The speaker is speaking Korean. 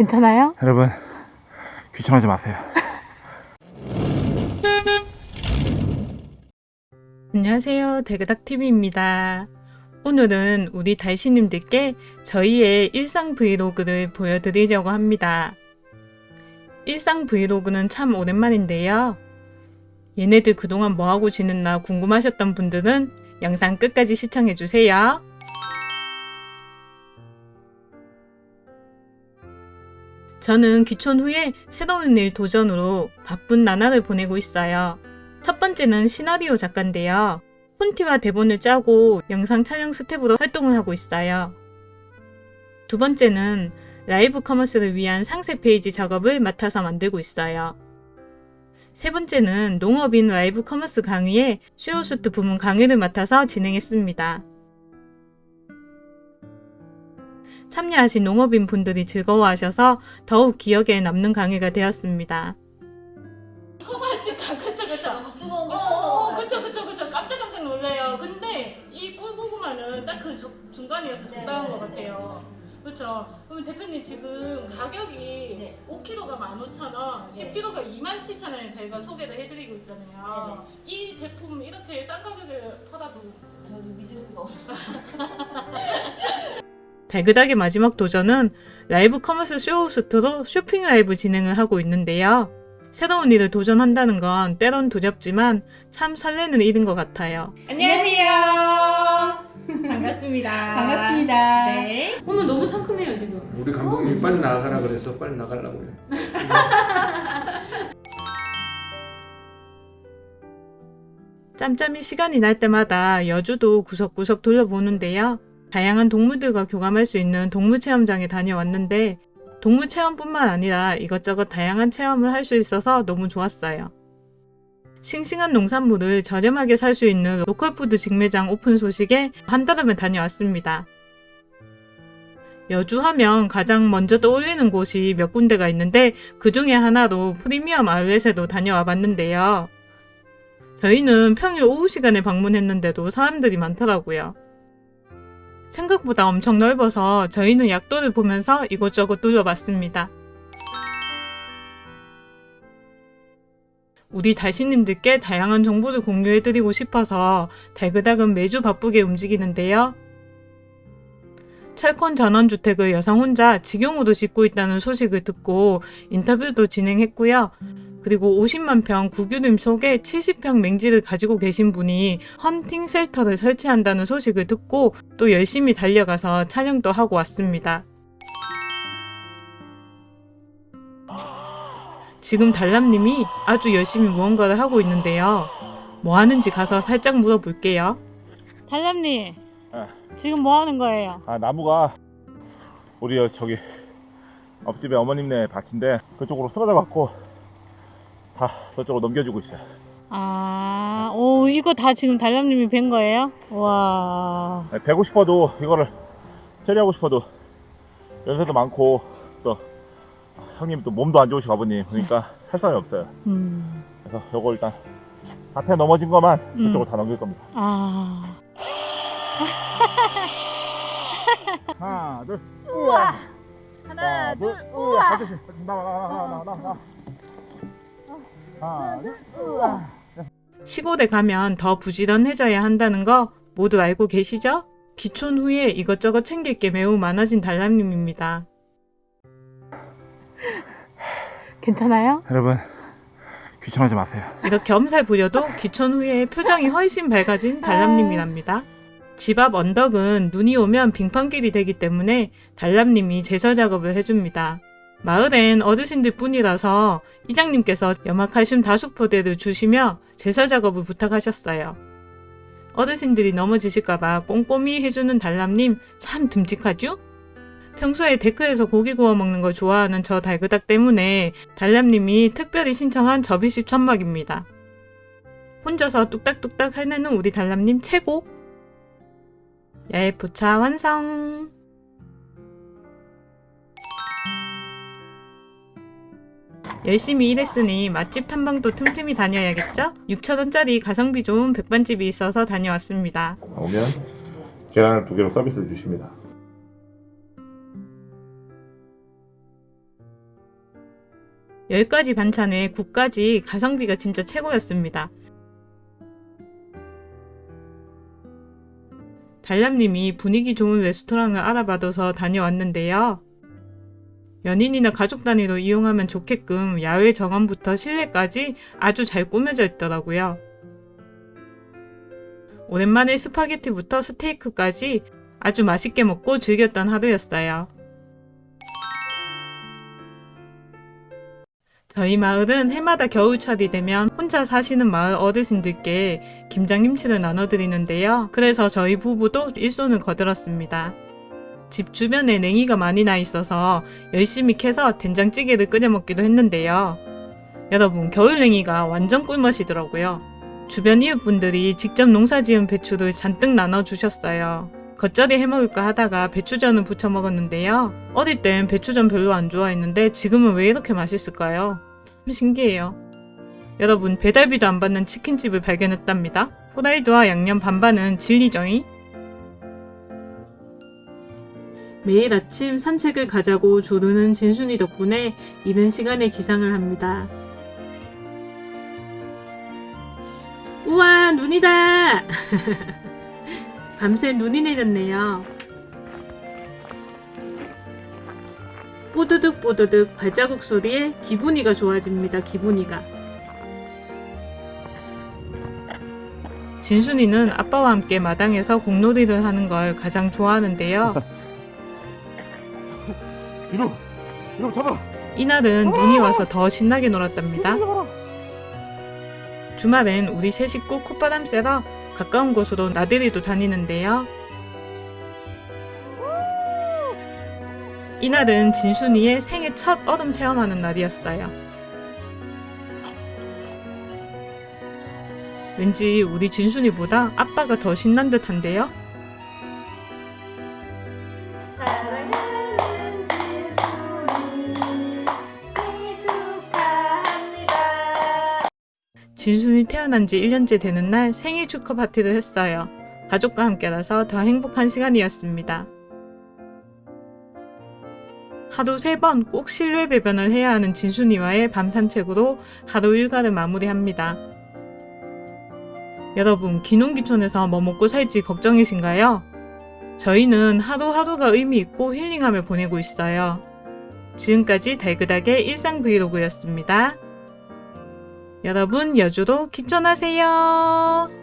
괜찮아요? 여러분 귀찮아하지 마세요. 안녕하세요. 대그닥TV입니다. 오늘은 우리 달시님들께 저희의 일상 브이로그를 보여드리려고 합니다. 일상 브이로그는 참 오랜만인데요. 얘네들 그동안 뭐하고 지냈나 궁금하셨던 분들은 영상 끝까지 시청해주세요. 저는 귀촌 후에 새로운 일 도전으로 바쁜 나날을 보내고 있어요. 첫 번째는 시나리오 작가인데요. 콘티와 대본을 짜고 영상 촬영 스텝으로 활동을 하고 있어요. 두 번째는 라이브 커머스를 위한 상세 페이지 작업을 맡아서 만들고 있어요. 세 번째는 농업인 라이브 커머스 강의에 쇼호스트 부문 강의를 맡아서 진행했습니다. 참여하신 농업인 분들이 즐거워하셔서 더욱 기억에 남는 강의가 되었습니다. 커버하시다 그쵸 그쵸? 너무 뜨거운 거 어, 어, 그쵸 그쵸 그쵸. 깜짝 깜짝 놀래요. 근데 이 꿀고구마는 딱 그 중간이어서 네, 적당한 네, 것 네, 같아요. 그렇죠 그러면 대표님 지금 가격이 네. 5kg가 15,000원 네. 10kg가 27,000원에 저희가 소개를 해드리고 있잖아요. 이 제품 이렇게 싼 가격에 팔아도 저도 믿을 수가 없어. 달그닥의 마지막 도전은 라이브 커머스 쇼호스트로 쇼핑 라이브 진행을 하고 있는데요. 새로운 일을 도전한다는 건 때론 두렵지만 참 설레는 일인 것 같아요. 안녕하세요. 반갑습니다. 반갑습니다. 네. 어머 너무 상큼해요 지금. 우리 감독님이 빨리 나가라 그래서 빨리 나가려고 그래. 짬짬이 시간이 날 때마다 여주도 구석구석 둘러보는데요. 다양한 동물들과 교감할 수 있는 동물체험장에 다녀왔는데 동물체험뿐만 아니라 이것저것 다양한 체험을 할 수 있어서 너무 좋았어요. 싱싱한 농산물을 저렴하게 살 수 있는 로컬푸드 직매장 오픈 소식에 한달음에 다녀왔습니다. 여주하면 가장 먼저 떠올리는 곳이 몇 군데가 있는데 그 중에 하나로 프리미엄 아울렛에도 다녀와 봤는데요. 저희는 평일 오후 시간에 방문했는데도 사람들이 많더라고요. 생각보다 엄청 넓어서 저희는 약도를 보면서 이곳저곳 둘러봤습니다. 우리 달신님들께 다양한 정보를 공유해드리고 싶어서 달그닥은 매주 바쁘게 움직이는데요. 철권 전원주택을 여성 혼자 직용으로 짓고 있다는 소식을 듣고 인터뷰도 진행했고요. 그리고 50만 평 구규림 속에 70평 맹지를 가지고 계신 분이 헌팅 셀터를 설치한다는 소식을 듣고 또 열심히 달려가서 촬영도 하고 왔습니다. 지금 달람님이 아주 열심히 무언가를 하고 있는데요. 뭐 하는지 가서 살짝 물어볼게요. 달람님, 네. 지금 뭐 하는 거예요? 아 나무가 우리 여- 저기 옆집에 어머님네 밭인데 그쪽으로 쓰러져 갖고 다 저쪽으로 넘겨주고 있어요. 아, 오, 이거 다 지금 달람님이 뵌 거예요? 와. 네, 베고 싶어도 이거를 처리하고 싶어도 연세도 많고 또 형님 또 몸도 안 좋으시고 아버님 그러니까 할 사람이 없어요. 음, 그래서 요거 일단 앞에 넘어진 것만 음. 저쪽으로 다 넘길 겁니다. 아. 하나 둘 우와 하나, 둘, 우와 아저씨 나와 나와 나와 나와 나와 하나 둘 시골에 가면 더 부지런해져야 한다는 거 모두 알고 계시죠? 귀촌 후에 이것저것 챙길 게 매우 많아진 달람님입니다. 괜찮아요? 여러분 귀찮아하지 마세요. 이렇게 엄살 부려도 귀촌 후에 표정이 훨씬 밝아진 달람님이랍니다. 집 앞 언덕은 눈이 오면 빙판길이 되기 때문에 달람님이 제설 작업을 해줍니다. 마을엔 어르신들 뿐이라서 이장님께서 염화칼슘 다수포대를 주시며 제설 작업을 부탁하셨어요. 어르신들이 넘어지실까봐 꼼꼼히 해주는 달람님 참 듬직하죠? 평소에 데크에서 고기 구워 먹는 걸 좋아하는 저 달그닥 때문에 달람님이 특별히 신청한 접이식 천막입니다. 혼자서 뚝딱뚝딱 해내는 우리 달람님 최고! 야외 포차 완성! 열심히 일했으니 맛집 탐방도 틈틈이 다녀야겠죠? 6천원짜리 가성비 좋은 백반집이 있어서 다녀왔습니다. 오면 계란을 두 개로 서비스를 주십니다. 10가지 반찬에 국까지 가성비가 진짜 최고였습니다. 달람님이 분위기 좋은 레스토랑을 알아봐둬서 다녀왔는데요. 연인이나 가족 단위로 이용하면 좋게끔 야외 정원부터 실내까지 아주 잘 꾸며져 있더라고요. 오랜만에 스파게티부터 스테이크까지 아주 맛있게 먹고 즐겼던 하루였어요. 저희 마을은 해마다 겨울철이 되면 혼자 사시는 마을 어르신들께 김장김치를 나눠드리는데요. 그래서 저희 부부도 일손을 거들었습니다. 집 주변에 냉이가 많이 나 있어서 열심히 캐서 된장찌개를 끓여 먹기도 했는데요. 여러분, 겨울 냉이가 완전 꿀맛이더라고요. 주변 이웃분들이 직접 농사지은 배추를 잔뜩 나눠주셨어요. 겉절이 해먹을까 하다가 배추전을 부쳐 먹었는데요. 어릴 땐 배추전 별로 안 좋아했는데 지금은 왜 이렇게 맛있을까요? 참 신기해요. 여러분, 배달비도 안 받는 치킨집을 발견했답니다. 후라이드와 양념 반반은 진리죠잉? 매일 아침 산책을 가자고 조르는 진순이 덕분에 이른 시간에 기상을 합니다. 우와, 눈이다! 밤새 눈이 내렸네요. 뽀드득 뽀드득 발자국 소리에 기분이가 좋아집니다. 기분이가. 진순이는 아빠와 함께 마당에서 공놀이를 하는 걸 가장 좋아하는데요. 이날은 눈이 와서 더 신나게 놀았답니다. 주말엔 우리 세 식구 콧바람 쐬러 가까운 곳으로 나들이도 다니는데요. 이날은 진순이의 생애 첫 얼음 체험하는 날이었어요. 왠지 우리 진순이보다 아빠가 더 신난 듯한데요. 진순이 태어난 지 1년째 되는 날 생일 축하 파티를 했어요. 가족과 함께라서 더 행복한 시간이었습니다. 하루 세번꼭 실내 배변을 해야 하는 진순이와의 밤 산책으로 하루 일과를 마무리합니다. 여러분, 기농기촌에서 뭐 먹고 살지 걱정이신가요? 저희는 하루하루가 의미 있고 힐링함을 보내고 있어요. 지금까지 달그닥의 일상 브이로그였습니다. 여러분, 여주로 기촌하세요.